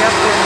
Yep,